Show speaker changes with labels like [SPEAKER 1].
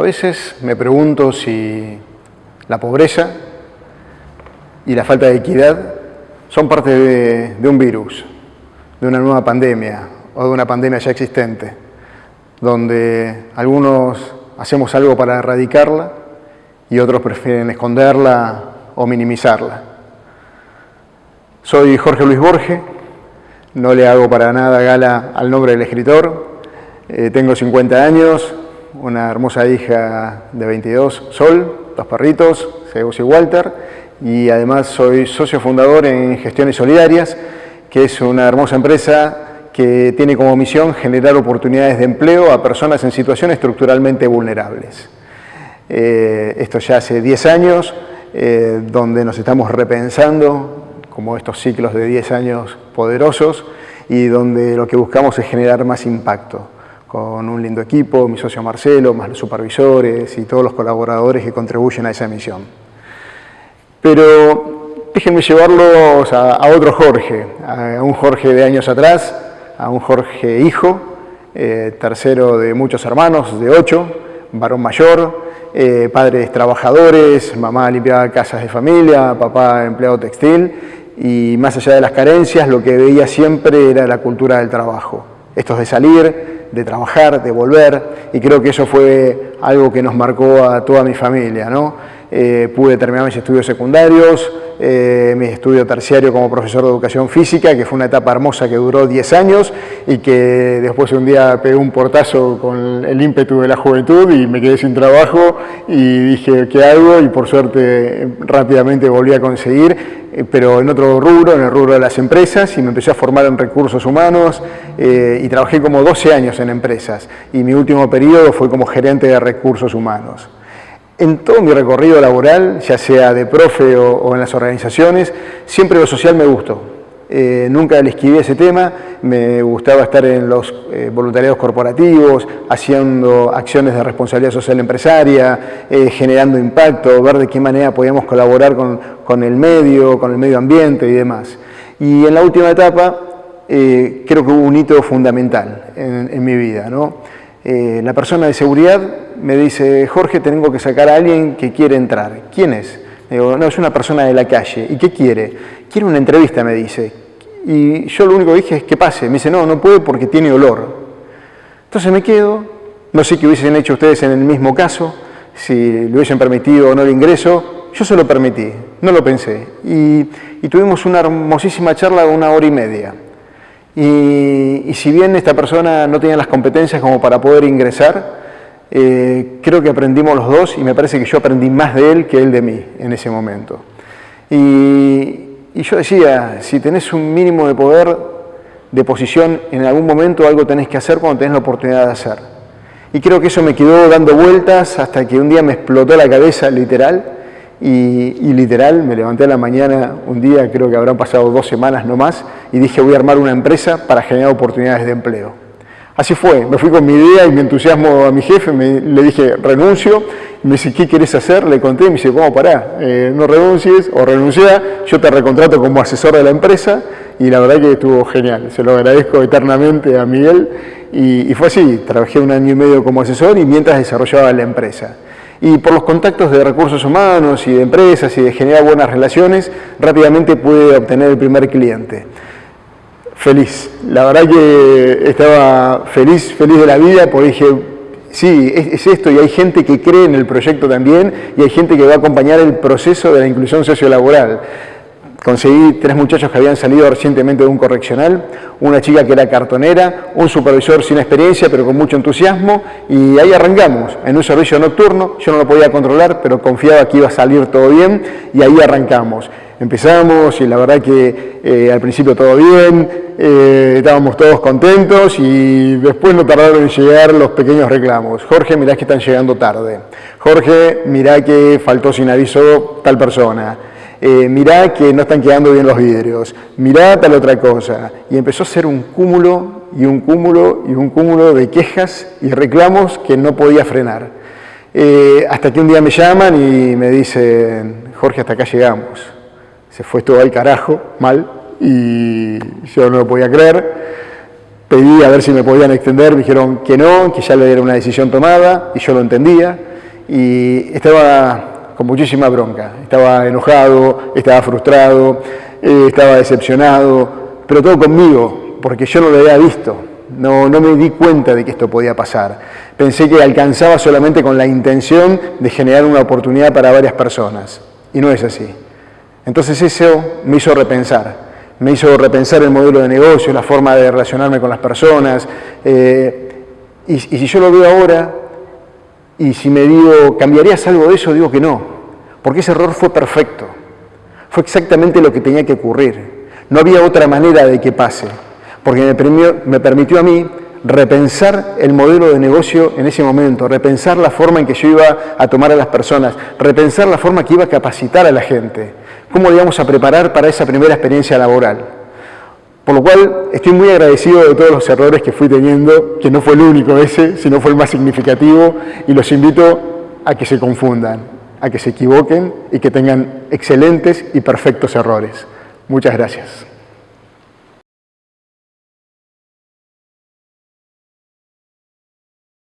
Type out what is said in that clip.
[SPEAKER 1] A veces me pregunto si la pobreza y la falta de equidad son parte de, un virus, de una nueva pandemia o de una pandemia ya existente, donde algunos hacemos algo para erradicarla y otros prefieren esconderla o minimizarla. Soy Jorge Luis Borge, no le hago para nada gala al nombre del escritor, eh, tengo 50 años, una hermosa hija de 22, Sol, dos perritos, Zeus y Walter, y además soy socio fundador en Gestiones Solidarias, que es una hermosa empresa que tiene como misión generar oportunidades de empleo a personas en situaciones estructuralmente vulnerables. Eh, esto ya hace 10 años, eh, donde nos estamos repensando como estos ciclos de 10 años poderosos y donde lo que buscamos es generar más impacto con un lindo equipo, mi socio Marcelo, más los supervisores y todos los colaboradores que contribuyen a esa misión. Pero déjenme llevarlos a, otro Jorge, a un Jorge de años atrás, a un Jorge hijo, eh, tercero de muchos hermanos, de ocho, varón mayor, eh, padres trabajadores, mamá limpiaba casas de familia, papá empleado textil, y más allá de las carencias, lo que veía siempre era la cultura del trabajo. Esto de salir, de trabajar, de volver, y creo que eso fue algo que nos marcó a toda mi familia. ¿no? Eh, pude terminar mis estudios secundarios, eh, mi estudio terciario como profesor de educación física, que fue una etapa hermosa que duró 10 años y que después un día pegué un portazo con el ímpetu de la juventud y me quedé sin trabajo y dije, ¿qué hago? Y por suerte rápidamente volví a conseguir, eh, pero en otro rubro, en el rubro de las empresas, y me empecé a formar en recursos humanos y trabajé como 12 años en empresas y mi último periodo fue como gerente de recursos humanos. En todo mi recorrido laboral, ya sea de profe o, en las organizaciones, siempre lo social me gustó. Eh, nunca le esquivé ese tema, me gustaba estar en los eh, voluntariados corporativos, haciendo acciones de responsabilidad social empresaria, eh, generando impacto, ver de qué manera podíamos colaborar con, el medio, con el medio ambiente y demás. Y en la última etapa creo que hubo un hito fundamental en, en mi vida. ¿no? La persona de seguridad me dice, Jorge, tengo que sacar a alguien que quiere entrar. ¿Quién es? digo, no, es una persona de la calle. ¿Y qué quiere? Quiere una entrevista, me dice. Y yo lo único que dije es que pase. Me dice, no, no puede porque tiene olor. Entonces me quedo, no sé qué hubiesen hecho ustedes en el mismo caso, si le hubiesen permitido o no el ingreso, yo se lo permití, no lo pensé. Y, tuvimos una hermosísima charla de una hora y media. Y, y si bien esta persona no tenía las competencias como para poder ingresar, eh, creo que aprendimos los dos y me parece que yo aprendí más de él que él de mí en ese momento. Y, yo decía, si tenés un mínimo de poder, de posición, en algún momento algo tenés que hacer cuando tenés la oportunidad de hacer. Y creo que eso me quedó dando vueltas hasta que un día me explotó la cabeza, literal, y, y, literal me levanté a la mañana un día, creo que habrán pasado dos semanas no más, y dije voy a armar una empresa para generar oportunidades de empleo. Así fue, me fui con mi idea y mi entusiasmo a mi jefe, le dije renuncio, me dice, ¿qué quieres hacer? Le conté, me dice, ¿cómo pará? Eh, no renuncies o renuncia, yo te recontrato como asesor de la empresa y la verdad que estuvo genial, se lo agradezco eternamente a Miguel y, fue así, trabajé un año y medio como asesor y mientras desarrollaba la empresa. Y por los contactos de recursos humanos y de empresas y de generar buenas relaciones, rápidamente pude obtener el primer cliente feliz. La verdad que estaba feliz, feliz de la vida, porque dije, sí, es, esto, y hay gente que cree en el proyecto también, y hay gente que va a acompañar el proceso de la inclusión sociolaboral. Conseguí tres muchachos que habían salido recientemente de un correccional, una chica que era cartonera, un supervisor sin experiencia pero con mucho entusiasmo y ahí arrancamos, en un servicio nocturno, yo no lo podía controlar pero confiaba que iba a salir todo bien y ahí arrancamos. Empezamos y la verdad que eh, al principio todo bien, eh, estábamos todos contentos y después no tardaron en llegar los pequeños reclamos. Jorge, mirá que están llegando tarde. Jorge, mirá que faltó sin aviso tal persona. Eh, mirá que no están quedando bien los vidrios. Mirá tal otra cosa. Y empezó a ser un cúmulo y un cúmulo y un cúmulo de quejas y reclamos que no podía frenar. hasta que un día me llaman y me dicen, Jorge, hasta acá llegamos se fue todo al carajo, mal, y yo no lo podía creer. Pedí a ver si me podían extender, me dijeron que no, que ya era una decisión tomada, y yo lo entendía. y estaba con muchísima bronca. Estaba enojado, estaba frustrado, eh, estaba decepcionado, pero todo conmigo, porque yo no lo había visto. No, no me di cuenta de que esto podía pasar. Pensé que alcanzaba solamente con la intención de generar una oportunidad para varias personas. Y no es así. Entonces eso me hizo repensar. Me hizo repensar el modelo de negocio, la forma de relacionarme con las personas. Eh, y, y si yo lo veo ahora, y si me digo, ¿cambiarías algo de eso? Digo que no. Porque ese error fue perfecto. Fue exactamente lo que tenía que ocurrir. No había otra manera de que pase porque me permitió, a mí repensar el modelo de negocio en ese momento, repensar la forma en que yo iba a tomar a las personas, repensar la forma que iba a capacitar a la gente, cómo íbamos a preparar para esa primera experiencia laboral. Por lo cual estoy muy agradecido de todos los errores que fui teniendo, que no fue el único ese, sino fue el más significativo, y los invito a que se confundan, a que se equivoquen y que tengan excelentes y perfectos errores. Muchas gracias.